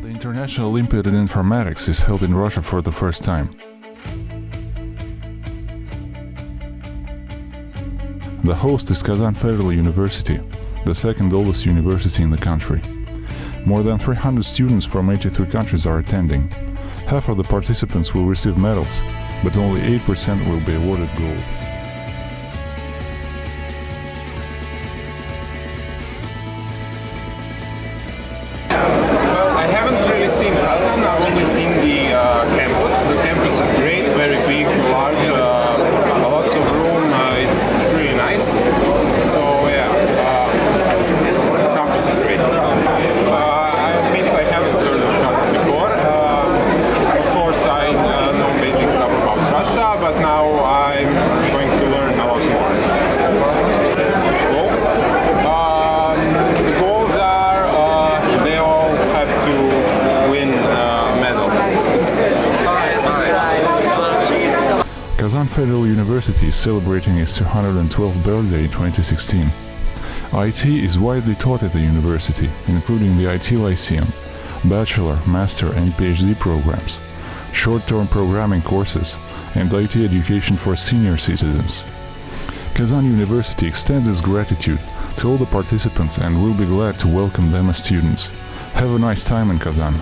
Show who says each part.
Speaker 1: National Olympiad in Informatics is held in Russia for the first time. The host is Kazan Federal University, the second oldest university in the country. More than 300 students from 83 countries are attending. Half of the participants will receive medals, but only 8% will be awarded gold.
Speaker 2: But now I'm going to learn a lot more. Goals. Um, the goals are uh, they all have to win a medal.
Speaker 1: Kazan Federal University is celebrating its 212th birthday in 2016. IT is widely taught at the university, including the IT Lyceum, bachelor, master and PhD programs, short-term programming courses, and IT education for senior citizens. Kazan University extends its gratitude to all the participants and will be glad to welcome them as students. Have a nice time in Kazan.